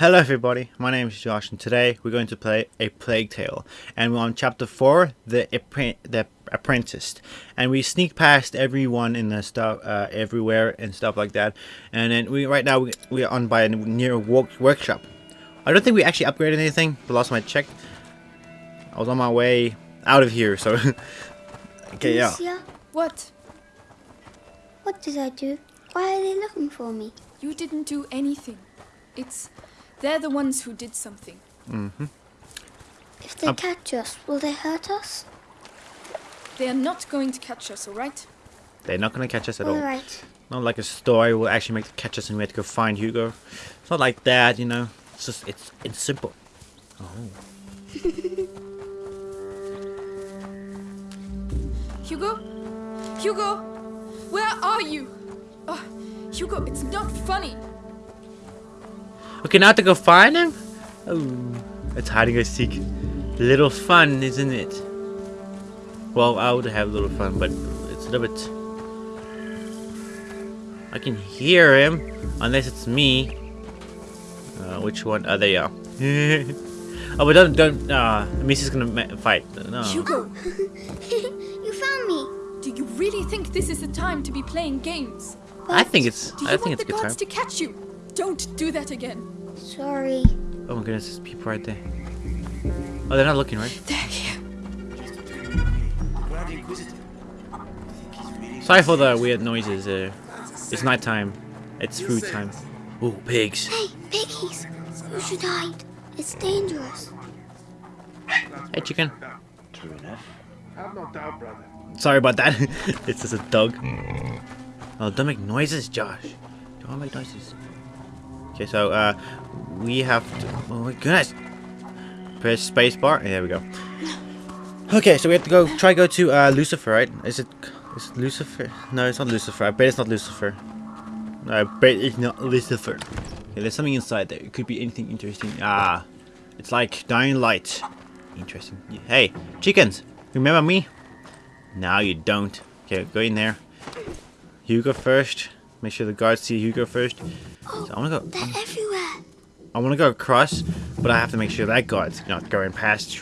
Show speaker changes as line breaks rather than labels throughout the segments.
Hello everybody, my name is Josh and today we're going to play A Plague Tale and we're on chapter 4, The, Appre the Apprentice and we sneak past everyone in the stuff, uh, everywhere and stuff like that and then we right now we, we are on by a near work workshop. I don't think we actually upgraded anything, the last time I checked. I was on my way out of here so... okay, yeah.
Lucia,
What?
what did I do? Why are they looking for me?
You didn't do anything. It's. They're the ones who did something.
Mm-hmm.
If they
Um,
catch us, will they hurt us?
They are not going to catch us, alright?
They're not gonna catch us at all.
Alright.
Not like a story will actually make the catch us and we have to go find Hugo. It's not like that, you know. It's just it's it's simple. Oh.
Hugo? Hugo? Where are you? Oh, Hugo, it's not funny.
Okay, now to go find him? Oh, it's hiding and seek. Little fun, isn't it? Well, I would have a little fun, but it's a little bit... I can hear him, unless it's me. Uh, which one? Oh, there you are. oh, but don't, don't, uh, Missy's gonna ma- fight. No.
Hugo,
you found me.
do you really think this is the time to be playing games?
I think it's,
Do you
I think
want
it's a
the
good time.
guards to catch you? Don't do that again.
Sorry.
Oh my goodness, there's people right there. Oh, they're not looking, right?
They're here.
Sorry for the weird noises. Uh, it's nighttime. It's food time. Ooh, pigs.
Hey, piggies. You should hide. It's dangerous.
Hey, chicken.
True enough. Have no doubt, brother.
Sorry about that. it's just a dog. Oh, don't make noises, Josh. Don't make noises. Okay, so uh, we have to. Oh my goodness. Press space spacebar. There we go. Okay, so we have to go try go to uh, Lucifer, right? Is it? Is it Lucifer? No, it's not Lucifer. I bet it's not Lucifer. No, I bet it's not Lucifer. Okay, there's something inside there. It could be anything interesting. Ah, it's like dying light. Interesting. Hey, chickens! Remember me? Now you don't. Okay, go in there. You go first. Make sure the guards see Hugo first.
Oh,
So I wanna go.
they're everywhere.
I wanna go across, but I have to make sure that guard's not going past.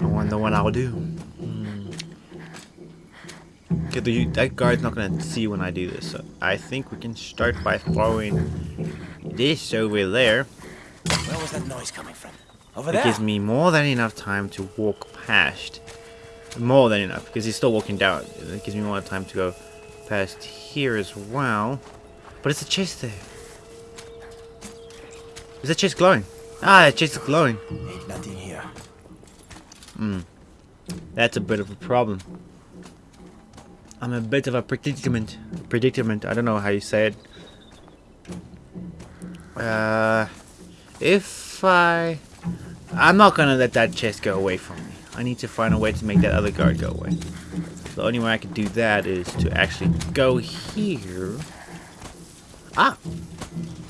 I wonder what I'll do. Hmm. Okay, the, that guard's not gonna see when I do this, so I think we can start by throwing this over there.
Where was that noise coming from? Over
It
there.
gives me more than enough time to walk past. More than enough, because he's still walking down. It gives me more time to go past here as well. But it's a chest there. Is the chest glowing? Ah, the chest is glowing.
Ain't nothing here. Hmm.
That's a bit of a problem. I'm a bit of a predicament. Predicament. I don't know how you say it. Uh, if I, I'm not gonna let that chest go away from me. I need to find a way to make that other guard go away. The only way I can do that is to actually go here. Ah,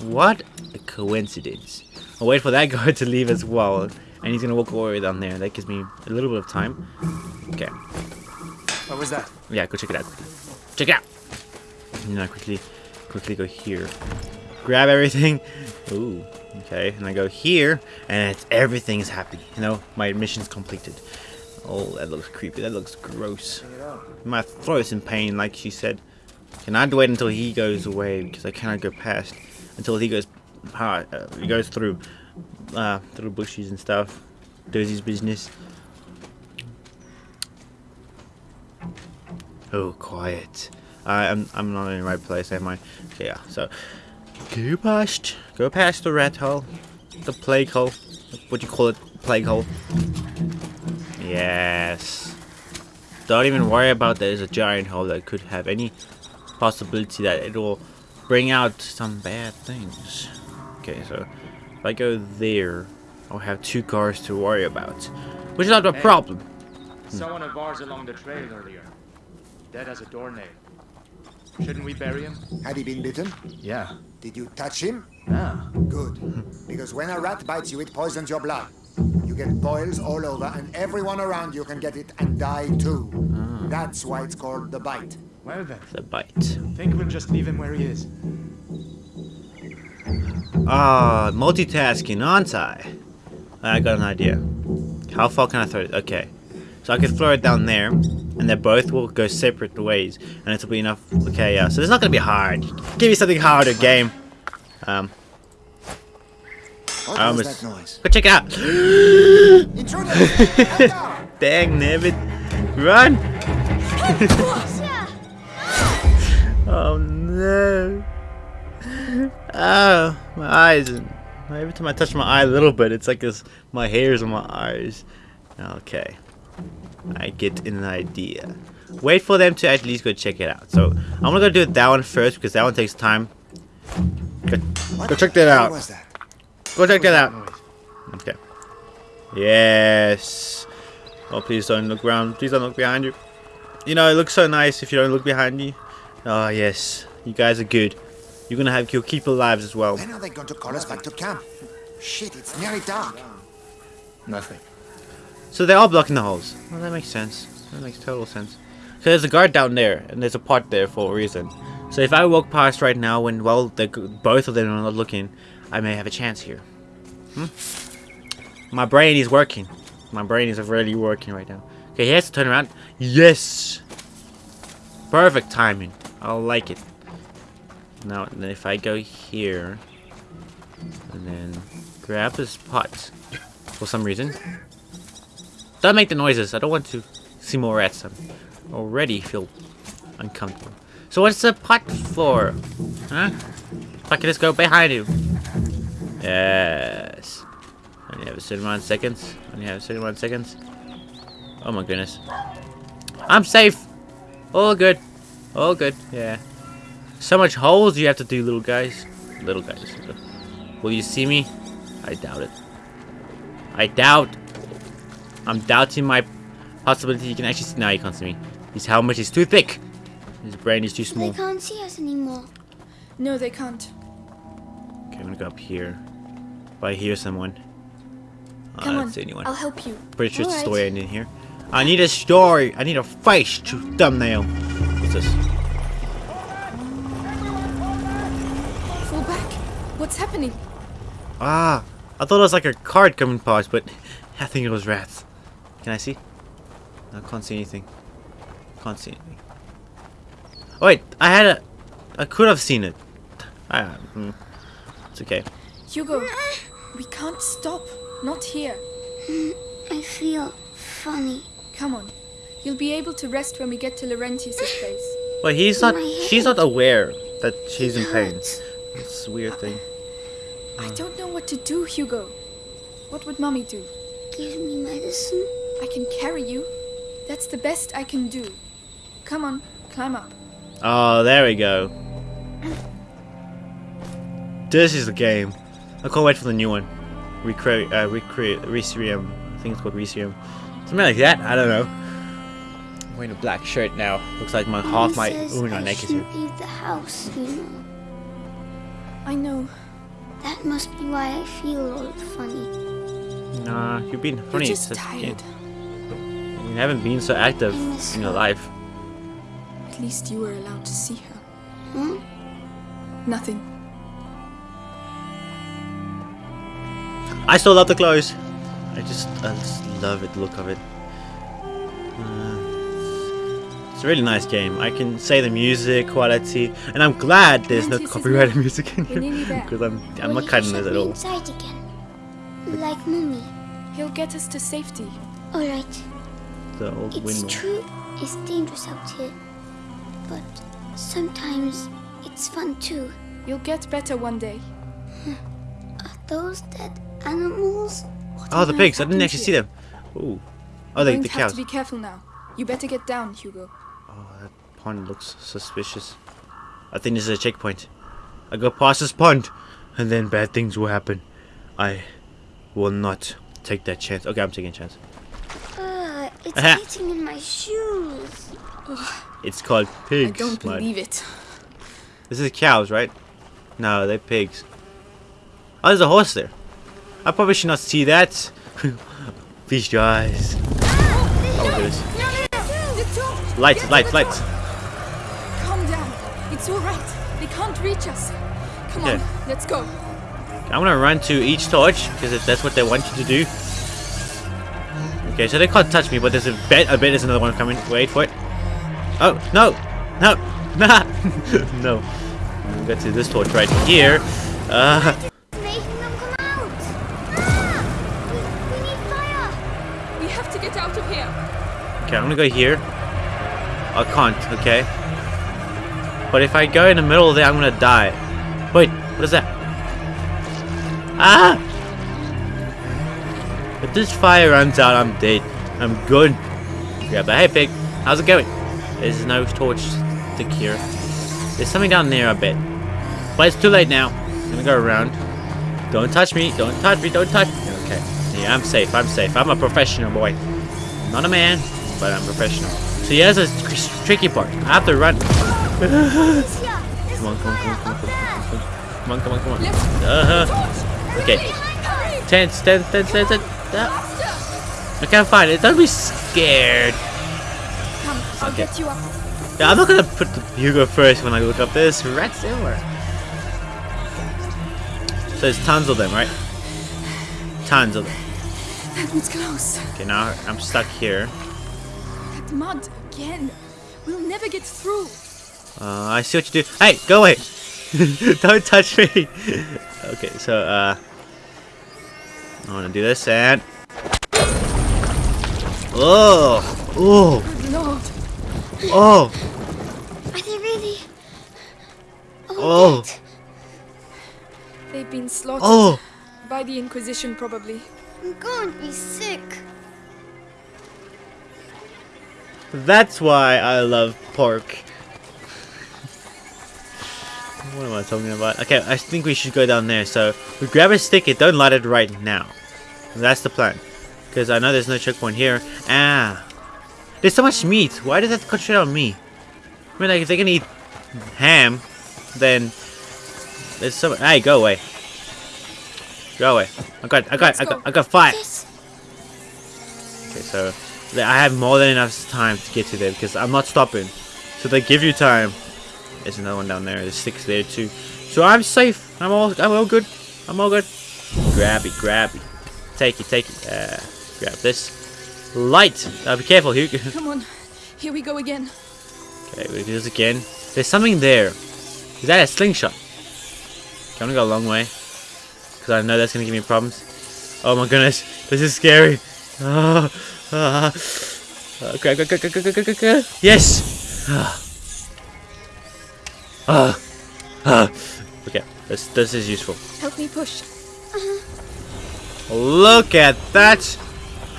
what a coincidence! I'll wait for that guard to leave as well, and he's gonna walk all the way down there. That gives me a little bit of time. Okay.
What was that?
Yeah, go check it out. Check it out. And then I quickly, quickly go here. Grab everything. Ooh, okay. And I go here, and it's, everything is happy. You know, my mission's completed. Oh, that looks creepy. That looks gross. My throat is in pain, like she said. Can I wait until he goes away because I cannot go past until he goes, uh, he goes through, uh, through bushes and stuff, does his business. Oh, quiet. I, I'm I'm not in the right place, am I? Okay, yeah. So go past, go past the rat hole, the plague hole. What do you call it? Plague hole. Yes. Don't even worry about there's a giant hole that could have any possibility that it will bring out some bad things. Okay, so if I go there, I'll have two cars to worry about, which is not a
Hey.
problem.
Saw one of ours along the trail earlier. Dead as a doornail. Shouldn't we bury him?
Had he been bitten?
Yeah.
Did you touch him?
Ah.
Good. Because when a rat bites you, it poisons your blood. You get boils all over, and everyone around you can get it and die too. That's why it's called the bite.
Well then,
The bite.
I think we'll just leave him where he is.
Ah, multitasking, aren't I? I got an idea. How far can I throw it? Okay. So I can throw it down there, and they both will go separate ways, and it'll be enough. Okay, yeah. So it's not gonna be hard. Give me something harder, game. Um,
What
I almost- go check it out.
Intruder! Head down!
Dang, nabbit. Run! oh no. Oh, my eyes. Every time I touch my eye a little bit, it's like this, my hairs on my eyes. Okay. I get an idea. Wait for them to at least go check it out. So, I'm gonna go do that one first because that one takes time. Go, go check that out.
Was that?
Go check that out. Okay. Yes. Oh, please don't look around. Please don't look behind you. You know, it looks so nice if you don't look behind you. Oh, yes. You guys are good. You're gonna have you'll keep your lives as well.
When are they going to call us back to camp? Shit, it's nearly dark.
Nothing.
So they are blocking the holes. Well, that makes sense. That makes total sense. So there's a guard down there, and there's a pot there for a reason. So if I walk past right now, when well, both of them are not looking, I may have a chance here. Hmm? My brain is working. My brain is really working right now. Okay, he has to turn around. Yes. Perfect timing. I like it. Now, if I go here, and then grab this pot for some reason. Don't make the noises. I don't want to see more rats. Already feel uncomfortable. So what's the pot for? Huh? I can just go behind you. Yes. Only have a certain amount of seconds. Only have a certain amount of seconds. Oh my goodness. I'm safe. All good. All good. Yeah. So much holes you have to do, little guys. Little guys. Will you see me? I doubt it. I doubt. I'm doubting my possibility you can actually see. Now you can't see me. His helmet is too thick. His brain is too small.
They
small.
can't see us anymore.
No, they can't.
Okay, I'm gonna go up here. If I hear someone. Oh,
Come
I don't see anyone.
I'll help you.
Pretty sure it's a
Alright.
story ending here. I need a story. I need a face to thumbnail. What's this?
Fall back. What's happening?
Ah, I thought it was like a card coming past, but I think it was rats. Can I see? I can't see anything. Can't see anything. Oh, wait, I had a. I could have seen it. Ah, hmm. It's okay.
Hugo, we can't stop. Not here.
I feel funny.
Come on. You'll be able to rest when we get to Laurentius' place.
But he's not. She's not aware that she's in pain. It's a weird thing.
I don't know what to do, Hugo. What would Mommy do?
Give me medicine.
I can carry you. That's the best I can do. Come on, climb up.
Oh, there we go. This is the game. I can't wait for the new one. Recreate, uh, recreate, Restrium. I think it's called Restrium. Something like that. I don't know. I'm wearing a black shirt now. Looks like my half
Mom
my
says
ooh, my
I
neck here.
shouldn't leave the house, you know.
I know.
That must be why I feel all funny.
Nah, you've been
You're
funny.
just tired.
You haven't been so active in your
her.
life.
At least you were allowed to see her.
Hmm?
Nothing.
I still love the clothes. I just, I just love it, the look of it. Uh, it's a really nice game. I can say the music quality, and I'm glad there's no copyrighted music in here because I'm, I'm
Will
not
you
cutting
shut
this at
me
all.
inside again. Like mommy.
He'll get us to safety.
Alright.
The old
It's
windmill.
true. It's dangerous out here. But sometimes it's fun too.
You'll get better one day.
Are those dead animals?
Oh, the pigs! I didn't
happened
actually see them. Ooh. Oh, they,
Going
the
to have
cows.
to be careful now. You better get down, Hugo.
Oh, that pond looks suspicious. I think this is a checkpoint. I go past this pond, and then bad things will happen. I will not take that chance. Okay, I'm taking a chance.
Uh, it's
Aha.
getting in my shoes.
It's called pigs.
I don't
mud.
believe it.
This is cows, right? No, they're pigs. Oh, there's a horse there. I probably should not see that. Feast your eyes. Oh my goodness.
The dog!
Lights, lights, lights.
Calm down. It's all right. They can't reach us. Come
Okay.
on, let's go.
I'm gonna run to each torch because that's what they want you to do. Okay, so they can't touch me, but there's a bet. I bet there's another one coming. Wait for it. Oh no, no, nah, no. We'll get to this torch right here. Uh,
Making them come out! Ah! We, we need fire!
We have to get out of here.
okay, I'm gonna go here. I can't. Okay. But if I go in the middle there, I'm gonna die. Wait, what is that? Ah! If this fire runs out, I'm dead. I'm good. Grab the hey pig. How's it going? There's no torch stick here. There's something down there, I bet. But it's too late now. I'm gonna go around. Don't touch me. Don't touch me. Don't touch me. Okay. Yeah, I'm safe. I'm safe. I'm a professional boy. I'm not a man, but I'm professional. So here's a tr- tricky part. I have to run. Come on, come on, come on, come on,
up there!
come on, come on, come on. Uh-huh.
Torch.
Okay.
Hurry.
Ten, ten, ten, ten, ten. Ah,
Faster.
I can't find it. Don't be scared.
I'll get you up.
Yeah, I'm not gonna put the Hugo first when I look up this. Red silver. So there's tons of them, right? Tons of them.
That one's close.
Okay, now I'm stuck here.
That mud again. We'll never get through.
Uh, I see what you do. Hey, go away! Don't touch me! okay, so, uh... I wanna do this and... Oh! Oh!
Good lord.
Oh!
Are they really all
Oh.
They've been slaughtered
Oh!
by the Inquisition, probably.
I'm going to be sick.
That's why I love pork. What am I talking about? Okay, I think we should go down there. So, we grab a stick and don't light it right now. That's the plan. Because I know there's no checkpoint here. Ah! There's so much meat. Why does that concentrate on me? I mean, like, if they can eat ham, then there's so Hey, go away. Go away. I got, I got, I
go.
got, I got five.
Yes.
Okay, so I have more than enough time to get to there because I'm not stopping. So they give you time. There's another one down there. There's six there too. So I'm safe. I'm all. I'm all good. I'm all good. Grab it. Grab it. Take it. Take it. Uh, grab this. Light! Uh, be careful, Hugh.
Come on, here we go again.
Okay, we do this again. There's something there. Is that a slingshot? Okay, I'm gonna go a long way. Because I know that's gonna give me problems. Oh my goodness, this is scary. Ah, ah. Okay, go, go, go, go, go, go, go. Yes! Ah. Ah. Ah. Okay, this, this is useful.
Help me push. Uh-huh.
Look at that!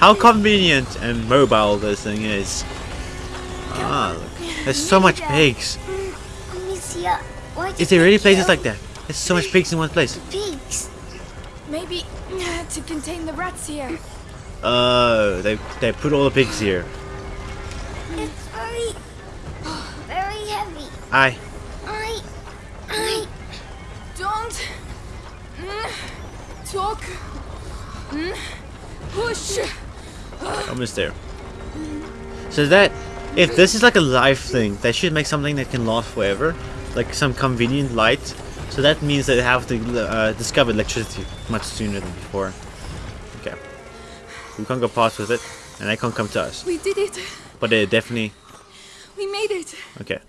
How convenient and mobile this thing is. Ah, look. There's so much pigs. Is there really places like that? There's so much pigs in one place.
Pigs.
Maybe to contain the rats here.
Oh, they they put all the pigs here.
It's very, very heavy.
I
I, I.
Don't talk. Mm, push.
Almost there. So that if this is like a life thing, they should make something that can last forever, like some convenient light. So that means that they have to uh, discover electricity much sooner than before. Okay, we can't go past with it, and they can't come to us.
We did it.
But they definitely
We made it.
okay.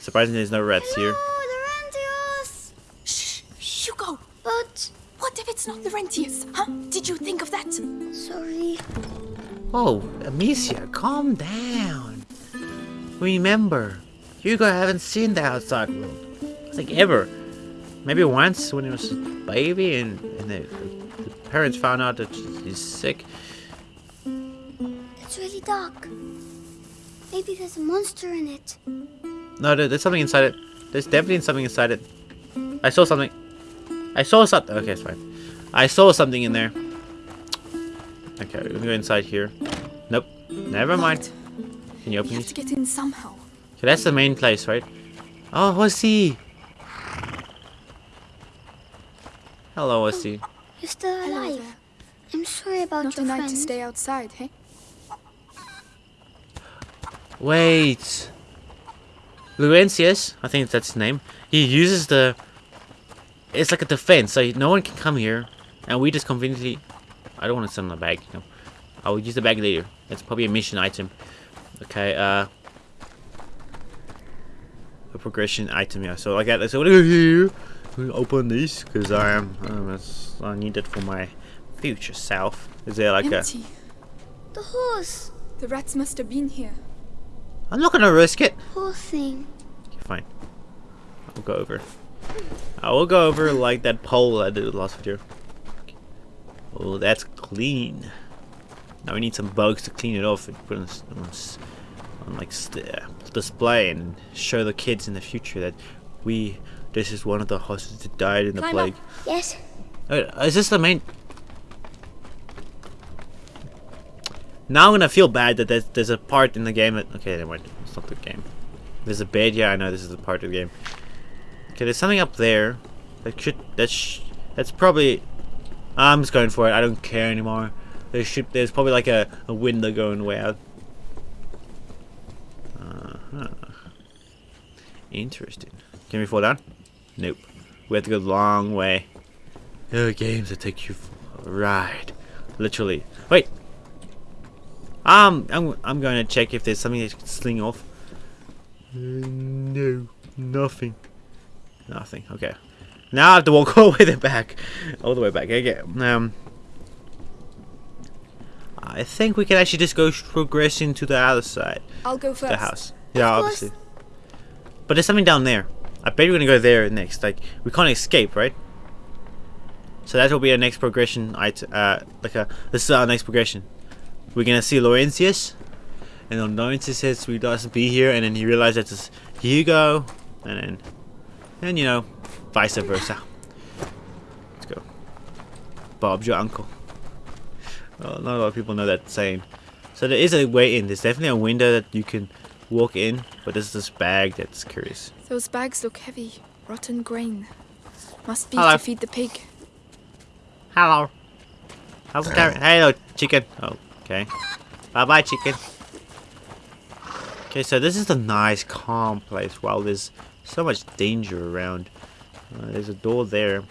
Surprisingly, there's no rats
No,
here.
the Rantios.
Shh. Hugo.
But
What if it's not the Rentiers? Huh? Did you think of that?
sorry.
Oh, Amicia, calm down. Remember, Hugo haven't seen the outside world. I think ever. Maybe once when he was a baby and, and the, the parents found out that he's sick.
It's really dark. Maybe there's a monster in it.
No, there, there's something inside it. There's definitely something inside it. I saw something. I saw something. Okay, it's fine. I saw something in there. Okay, we're gonna go inside here. Nope. Never mind. Can you
We
open
have
these?
to get in somehow.
Okay, that's the main place, right? Oh, Hossy! Hello, Hossy.
Oh, you're still alive. I'm sorry about
Not a
your
night to stay outside, hey?
Wait. Luentius, I think that's his name. He uses the it's like a defense. So no one can come here, and we just conveniently. I don't want to send the bag. No, I will use the bag later. It's probably a mission item. Okay. Uh. A progression item. Yeah. So like that. So what do here? We'll open this because I am... Um, I need it for my future self. Is there like a?
Empty.
The horse.
The rats must have been here.
I'm not gonna risk it.
Poor thing.
Okay, fine. I'll go over. I will go over like that pole I did last video. Oh, that's clean. Now we need some bugs to clean it off and put it on, on, on like st uh, display and show the kids in the future that we. This is one of the horses that died in the
Climb
plague.
Yes.
Uh, is this the main? Now I'm gonna feel bad that there's, there's a part in the game that okay, never mind. It's not the game. There's a bed. Yeah, I know this is a part of the game. Okay, there's something up there. That should that's sh that's probably. I'm just going for it. I don't care anymore. There should there's probably like a, a window going way out. Uh huh. Interesting. Can we fall down? Nope. We have to go the long way. Are games that take you for a ride. Literally. Wait. Um, I'm, I'm going to check if there's something that can sling off. Uh, no. Nothing. Nothing. Okay. Now I have to walk all the way back. All the way back. Okay. Um. I think we can actually just go progressing to the other side.
I'll go first.
The house. Yeah, obviously. But there's something down there. I bet we're gonna go there next. Like we can't escape, right? So that will be our next progression. Uh like a this is our next progression. We're gonna see Laurentius, and then Laurentius says we doesn't be here, and then he realizes it's Hugo, and then and you know, vice versa. Let's go. Bob's your uncle. Well, not a lot of people know that saying. So there is a way in. There's definitely a window that you can walk in, but there's this bag that's curious.
Those bags look heavy. Rotten grain. Must be
Hello.
to feed the pig.
Hello. How's it going? Hello, chicken. Oh, okay. Bye bye, chicken. Okay, so this is a nice, calm place while there's so much danger around. Uh, there's a door there.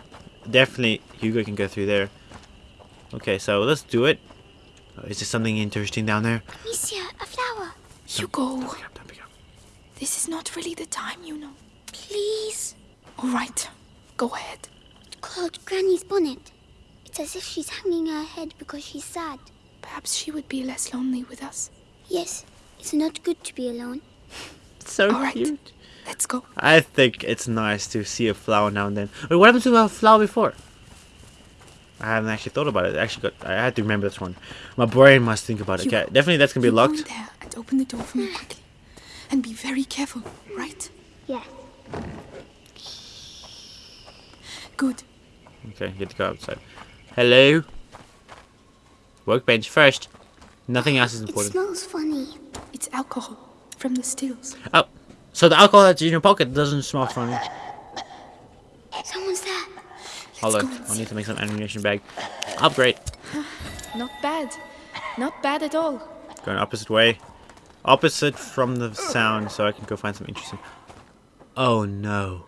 Definitely, Hugo can go through there. Okay, so let's do it. Uh, is there something interesting down there?
Amicia, a flower.
Hugo,
Pick up, don't pick up.
this is not really the time, you know.
Please.
All right, go ahead.
It's called Granny's bonnet. It's as if she's hanging her head because she's sad.
Perhaps she would be less lonely with us.
Yes, it's not good to be alone.
So
All right.
Cute.
Let's go.
I think it's nice to see a flower now and then. Wait, what happened to a flower before? I haven't actually thought about it. I actually got. I had to remember this one. My brain must think about it. Okay, definitely that's gonna be
you go
locked.
there and open the door for me quickly. And be very careful, right?
Yes.
Good.
Okay, get to go outside. Hello. Workbench first. Nothing else is important.
It smells funny.
It's alcohol from the stills.
Oh, so the alcohol that's in your pocket doesn't smell funny.
Someone's there.
On,
go
I need to make some ammunition bag. Upgrade.
Not bad. Not bad at all.
Going opposite way. Opposite from the sound, so I can go find some interesting. Oh no.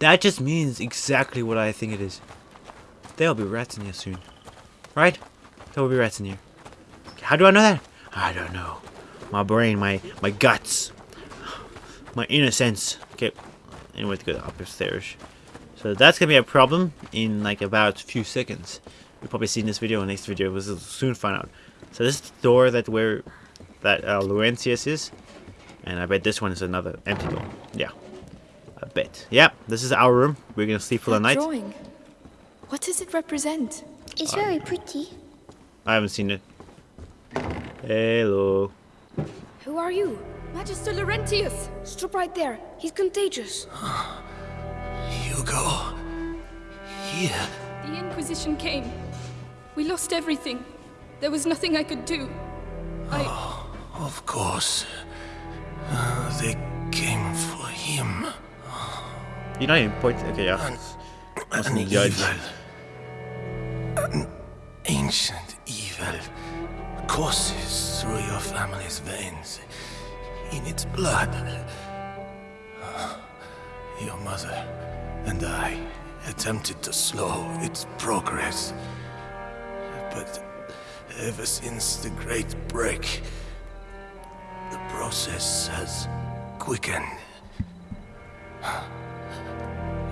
That just means exactly what I think it is. There'll be rats in here soon. Right? There will be rats in here. How do I know that? I don't know. My brain, my my guts, my innocence. Okay, anyway, to go upstairs. So that's gonna be a problem in like about a few seconds. You'll probably see in this video or next video. We'll soon find out. So this is the door that where that uh, Laurentius is, and I bet this one is another empty door. Yeah, I bet. Yep, this is our room. We're gonna sleep for the
That
night.
drawing. What does it represent?
It's very pretty.
I haven't seen it. Hello.
Who are you? Magister Laurentius! Stop right there. He's contagious.
Hugo. Here.
The Inquisition came. We lost everything. There was nothing I could do. I.
Of course. Uh, they came for him.
You're not even pointing. Okay, yeah.
An,
Wasn't
an evil. An ancient evil courses through your family's veins. In its blood. Your mother and I attempted to slow its progress. But ever since the Great Break, the process has quickened.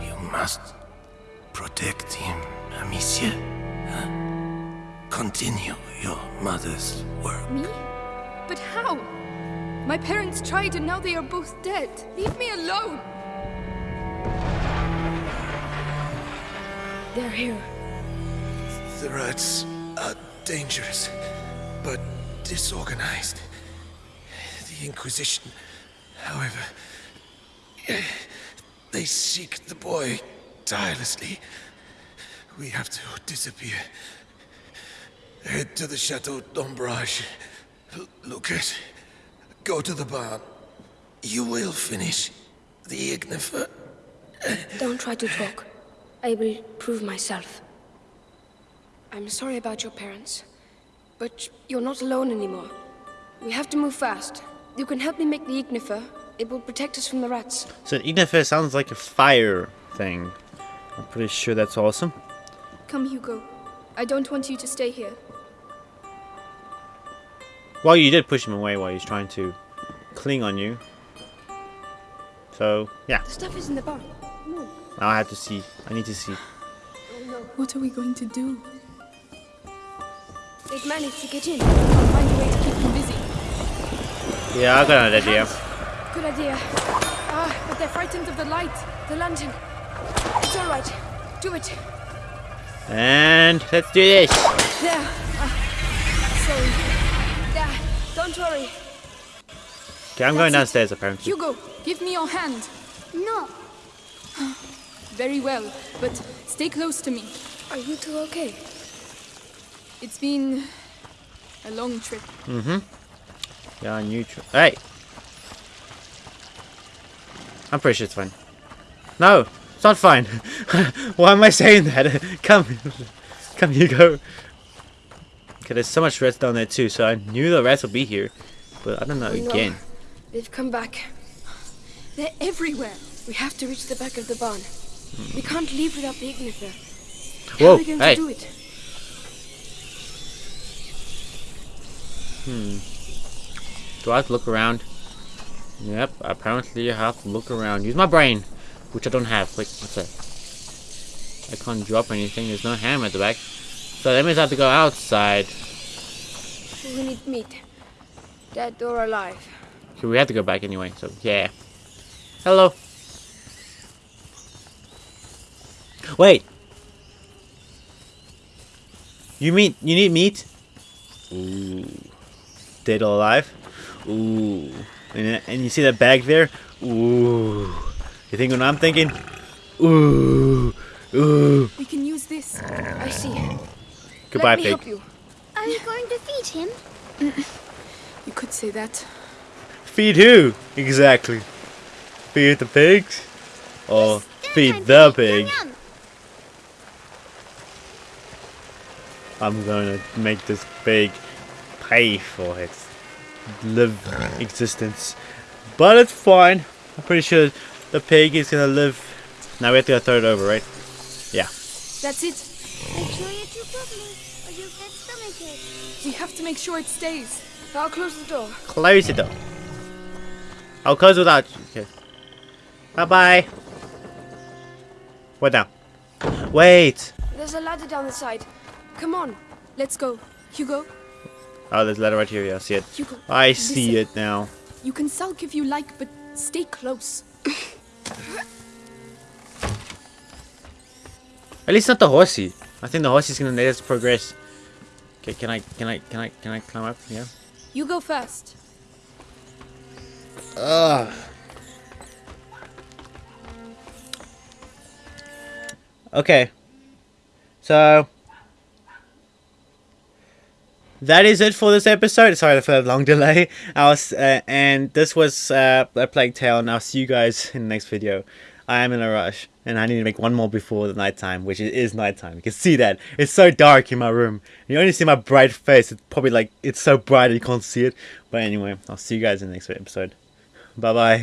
You must protect him, Amicia. Continue your mother's work.
Me? But how? My parents tried and now they are both dead. Leave me alone.
They're here.
The rats are dangerous, but disorganized. The Inquisition, however, they seek the boy tirelessly. We have to disappear. Head to the Chateau d'Ombrage. L- Lucas, go to the barn. You will finish the Ignifer.
Don't try to talk. I will prove myself. I'm sorry about your parents, but you're not alone anymore. We have to move fast. You can help me make the Ignifer. It will protect us from the rats.
So the Ignifer sounds like a fire thing. I'm pretty sure that's awesome.
Come, Hugo. I don't want you to stay here.
Well, you did push him away while he's trying to cling on you. So, yeah.
The stuff is in the barn.
Now I have to see. I need to see.
What are we going to do?
They've managed to get in. I'll find a way to keep
Keep them busy.
Yeah, I got an idea.
Good idea.
Ah, but they're frightened of the light.
The lantern. It's all right. Do it.
And let's do this.
Don't worry.
Okay, I'm going
That's it.
downstairs apparently.
Hugo, give me your hand.
No,
Very well, but stay close to me.
Are you two okay?
It's been a long trip. Mm-hmm.
Yeah, a new trip. Hey! I'm pretty sure it's fine. No! It's not fine! Why am I saying that? come! Come, Hugo! Okay, there's so much rats down there too, so I knew the rats would be here. But I don't know
no.
again.
They've come back.
They're everywhere.
We have to reach the back of the barn. We can't leave without the Ignifer. How
Whoa,
are we going
hey.
to do it? Hmm.
Do I have to look around? Yep, apparently I have to look around. Use my brain! Which I don't have. Like, what's that? I can't drop anything. There's no hammer at the back. So that means I have to go outside.
We need meat. Dead or alive.
So we have to go back anyway, so yeah. Hello. Wait. You mean you need meat? Ooh. Dead or alive? Ooh. And, and you see that bag there? Ooh. You think what I'm thinking? Ooh. Ooh.
We can use this.
I see.
Goodbye,
Let me
pig.
help you.
are you going to feed him?
You could say that.
Feed who? Exactly. Feed the pigs? Or feed the pig?
Yum, yum.
I'm gonna make this pig pay for its live existence. But it's fine. I'm pretty sure the pig is gonna live. Now we have to go throw it over, right? Yeah.
That's it.
Make sure you chew properly, or you'll get stomachache.
We have to make sure it stays.
I'll close the door.
Close it door. I'll close without you. Okay. Bye bye. What now? Wait.
There's a ladder down the side. Come on.
Let's go. Hugo,
Oh, there's a letter right here. Yeah, I see it.
Hugo.
I see
listen.
it now.
You can sulk if you like, but stay close.
At least not the horsey. I think the horsey's gonna let us progress. Okay, can I, can I, can I, can I climb up? Yeah.
You go first.
Ugh. Okay. So that is it for this episode. Sorry for the long delay. I was, uh, and this was uh, a plague tale, and I'll see you guys in the next video. I am in a rush, and I need to make one more before the nighttime, which it is nighttime. You can see that it's so dark in my room. You only see my bright face. It's probably like it's so bright you can't see it. But anyway, I'll see you guys in the next episode. Bye bye.